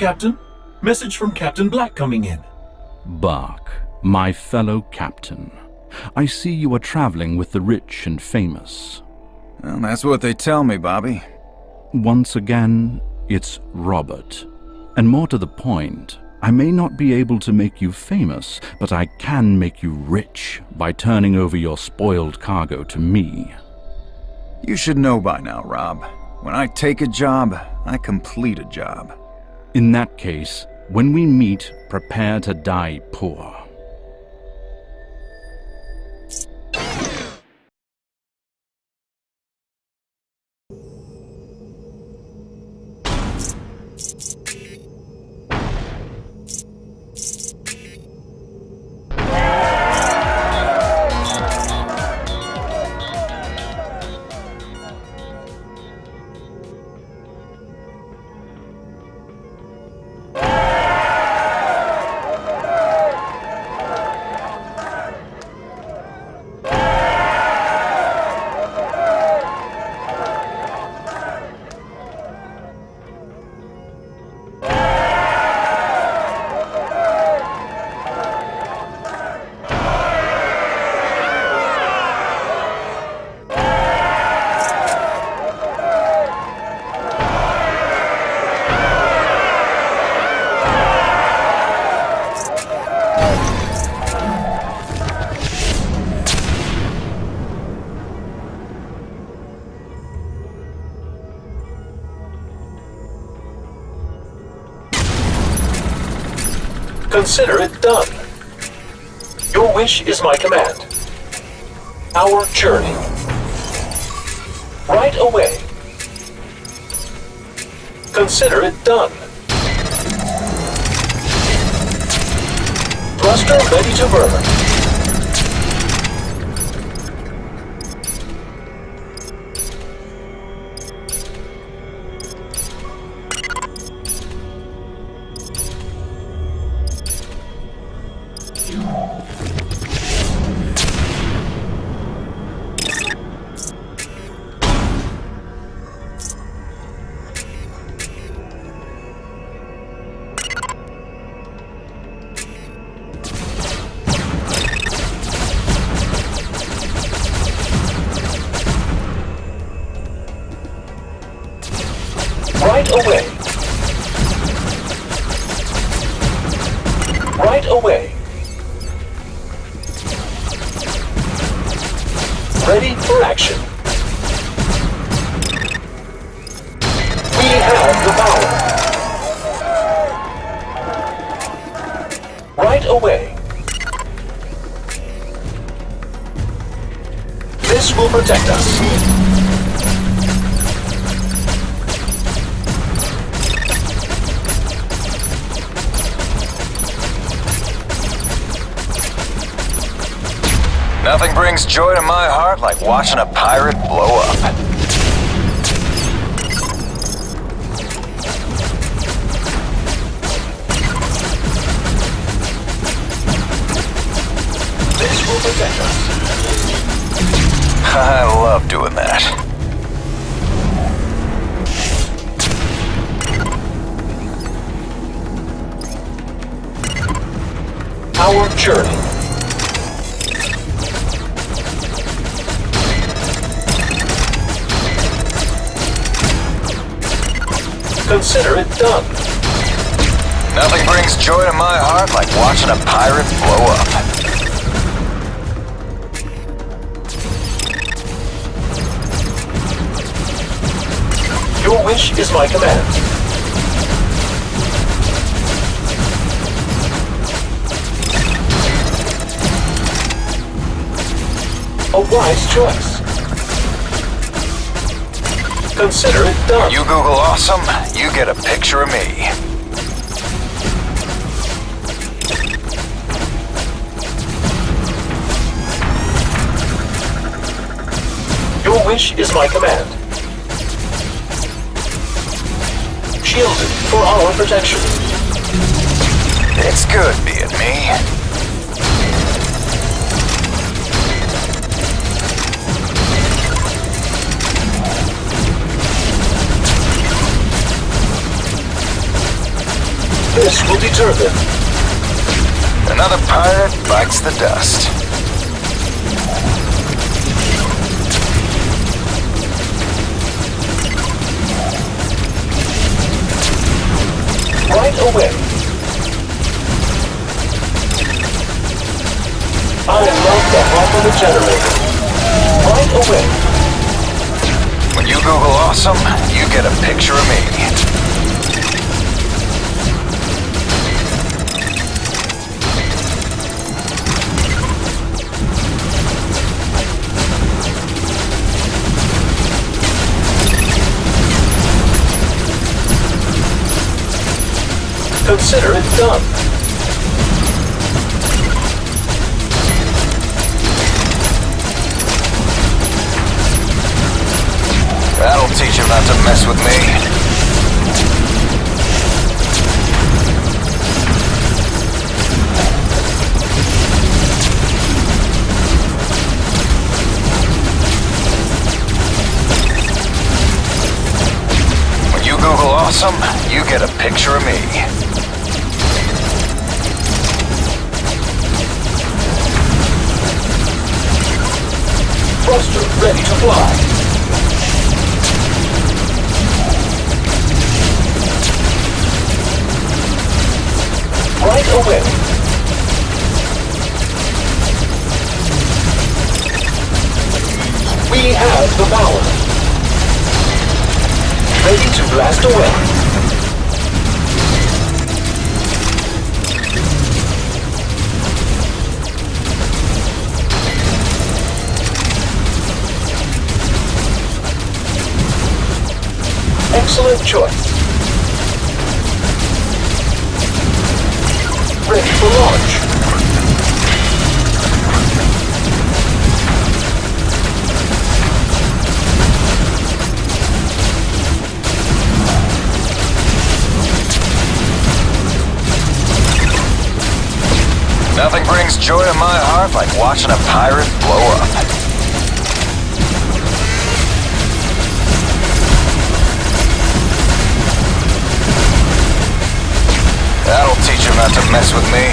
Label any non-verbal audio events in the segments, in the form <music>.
Captain. Message from Captain Black coming in. Buck, my fellow captain, I see you are traveling with the rich and famous. Well, that's what they tell me, Bobby. Once again, it's Robert. And more to the point, I may not be able to make you famous, but I can make you rich by turning over your spoiled cargo to me. You should know by now, Rob. When I take a job, I complete a job. In that case, when we meet, prepare to die poor. Consider it done. Your wish is my command. Our journey. Right away. Consider it done. Thruster ready to burn. Away. Right away. Ready for action. We have the power. Right away. This will protect us. Nothing brings joy to my heart like watching a pirate blow up. <laughs> I love doing that. Our journey. Consider it done. Nothing brings joy to my heart like watching a pirate blow up. Your wish is my command. A wise choice. Consider it done. You Google awesome, you get a picture of me. Your wish is my command. Shielded for our protection. It's good being me. This will deter them. Another pirate bites the dust. Right away. I love the the generator. Right away. When you Google awesome, you get a picture of me. Consider it done. That'll teach him not to mess with me. When you Google awesome, you get a picture of me. Thruster ready to fly. Right away. We have the power. Ready to blast away. Excellent choice. Ready for launch. Nothing brings joy to my heart like watching a pirate blow up. Him not to mess with me.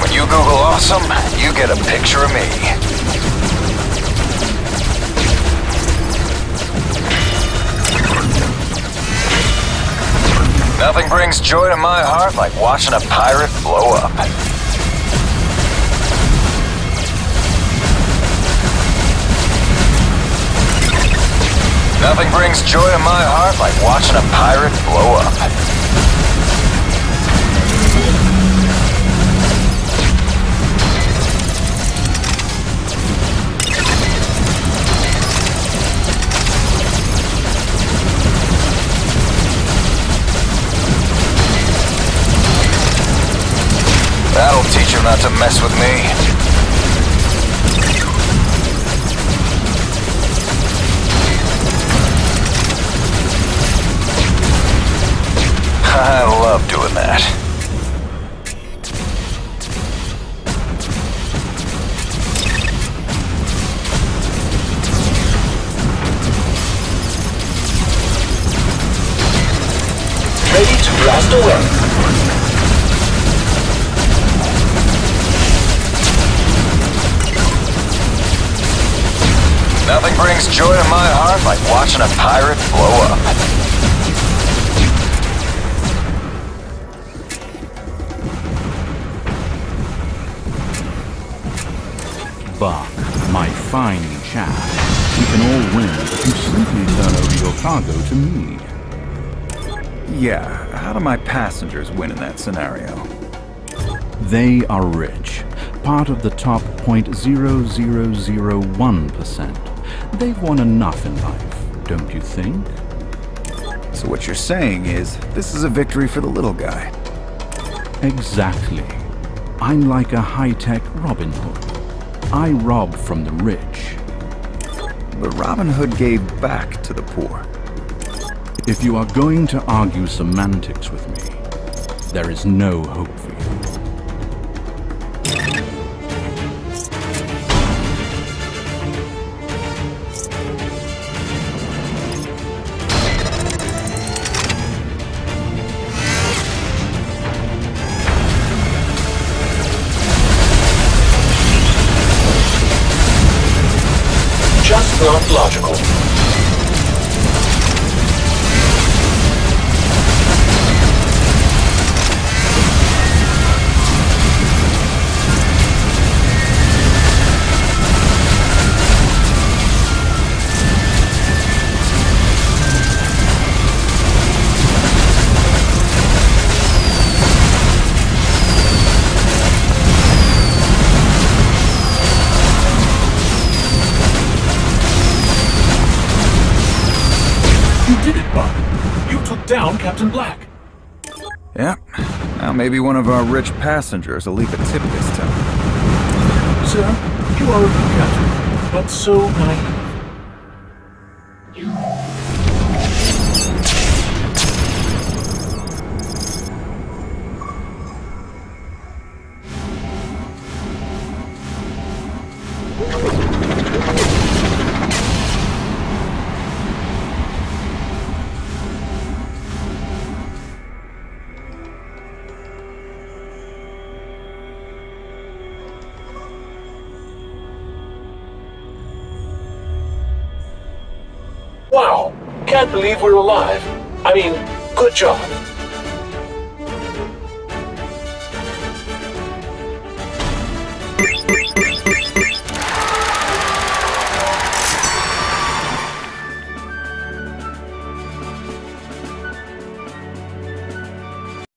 When you Google awesome, you get a picture of me. Nothing brings joy to my heart like watching a pirate blow up. Nothing brings joy to my heart like watching a pirate blow up. Not to mess with me. <laughs> I love doing that. Ready to blast away. Brings joy to my heart like watching a pirate blow up. Buck, my fine chap, we can all win if you simply turn over your cargo to me. Yeah, how do my passengers win in that scenario? They are rich, part of the top 0.0001%. They've won enough in life, don't you think? So what you're saying is, this is a victory for the little guy. Exactly. I'm like a high-tech Robin Hood. I rob from the rich. But Robin Hood gave back to the poor. If you are going to argue semantics with me, there is no hope for logical. Down Captain Black. Yep. Now maybe one of our rich passengers will leave a tip this time. Sir, you are a good captain, but so naive. Wow, can't believe we're alive. I mean, good job.